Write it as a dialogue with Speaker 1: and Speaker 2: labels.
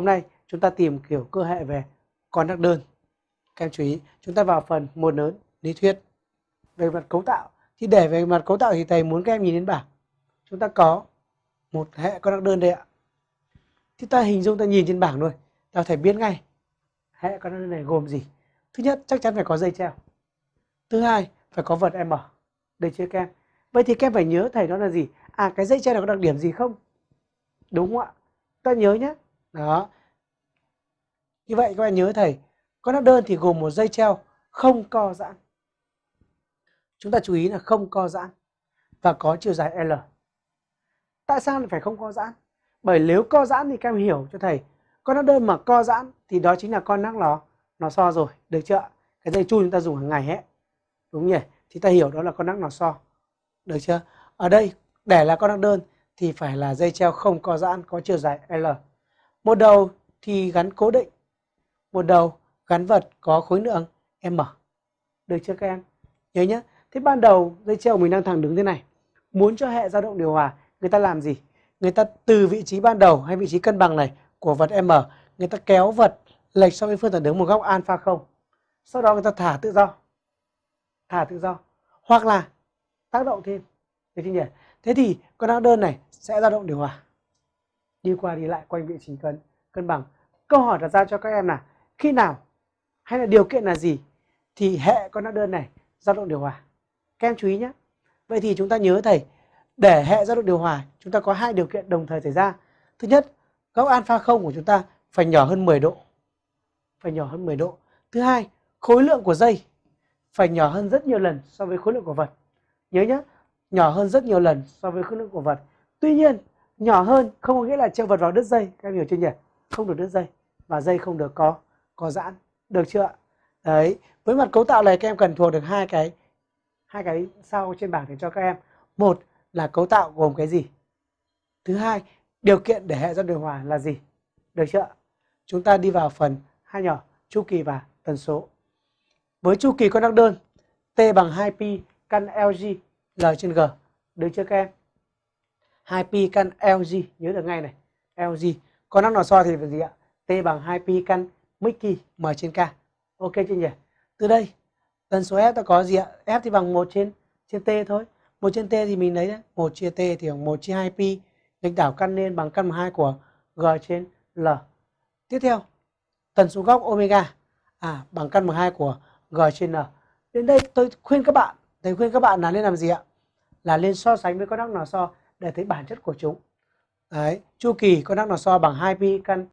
Speaker 1: Hôm nay chúng ta tìm kiểu cơ hệ về con đắc đơn. Các em chú ý, chúng ta vào phần một lớn lý thuyết về mặt cấu tạo. Thì để về mặt cấu tạo thì thầy muốn các em nhìn đến bảng. Chúng ta có một hệ con đắc đơn đây ạ. Thì ta hình dung ta nhìn trên bảng thôi, ta thể biết ngay hệ con đắc đơn này gồm gì. Thứ nhất chắc chắn phải có dây treo. Thứ hai phải có vật M. Đây chưa các em? Vậy thì các em phải nhớ thầy đó là gì? À cái dây treo này có đặc điểm gì không? Đúng không ạ? Ta nhớ nhé. Đó. Như vậy các bạn nhớ thầy, con áp đơn thì gồm một dây treo không co giãn. Chúng ta chú ý là không co giãn và có chiều dài L. Tại sao lại phải không co giãn? Bởi nếu co giãn thì các em hiểu cho thầy, con áp đơn mà co giãn thì đó chính là con nắc nó nó so rồi, được chưa? Cái dây chu chúng ta dùng hàng ngày hết. Đúng nhỉ? Thì ta hiểu đó là con nắc nó so. Được chưa? Ở đây để là con đắc đơn thì phải là dây treo không co giãn có chiều dài L. Một đầu thì gắn cố định, một đầu gắn vật có khối lượng M. Được chưa các em? Nhớ nhé. Thế ban đầu dây treo mình đang thẳng đứng thế này. Muốn cho hệ dao động điều hòa, người ta làm gì? Người ta từ vị trí ban đầu hay vị trí cân bằng này của vật M, người ta kéo vật lệch so với phương thẳng đứng một góc alpha không. Sau đó người ta thả tự do. Thả tự do. Hoặc là tác động thêm. Được chưa nhỉ? Thế thì con áo đơn này sẽ dao động điều hòa. Đi qua đi lại quanh vị trí cân cân bằng. Câu hỏi đặt ra cho các em là khi nào hay là điều kiện là gì thì hệ con đắc đơn này dao động điều hòa. Các em chú ý nhé. Vậy thì chúng ta nhớ thầy, để hệ dao động điều hòa, chúng ta có hai điều kiện đồng thời xảy ra. Thứ nhất, góc alpha không của chúng ta phải nhỏ hơn 10 độ. Phải nhỏ hơn 10 độ. Thứ hai, khối lượng của dây phải nhỏ hơn rất nhiều lần so với khối lượng của vật. Nhớ nhé, nhỏ hơn rất nhiều lần so với khối lượng của vật. Tuy nhiên, nhỏ hơn không có nghĩa là treo vật vào đứt dây, các em hiểu chưa nhỉ? Không được đứt dây và dây không được có có giãn, được chưa? Đấy, với mặt cấu tạo này các em cần thuộc được hai cái hai cái sau trên bảng để cho các em. Một là cấu tạo gồm cái gì? Thứ hai, điều kiện để hệ dẫn điều hòa là gì? Được chưa? Chúng ta đi vào phần hai nhỏ, chu kỳ và tần số. Với chu kỳ con đắc đơn, T bằng 2pi căn LG L trên G. Được chưa các em? 2pi căn LG, nhớ được ngay này. LG. Con đắc nò so thì là gì ạ? T bằng 2pi căn Mickey M trên K. Ok chưa nhỉ? Từ đây, tần số F ta có gì ạ? F thì bằng 1 trên trên T thôi. 1 trên T thì mình lấy đấy. 1 chia T thì bằng 1 chia 2pi. Nghịch đảo căn lên bằng căn 2 của G trên L. Tiếp theo, tần số góc omega à, bằng căn 12 của G trên N. Đến đây tôi khuyên các bạn, thầy khuyên các bạn là nên làm gì ạ? Là lên so sánh với con đắc nò so để thấy bản chất của chúng. Đấy, chu kỳ con đang nó so bằng 2pi căn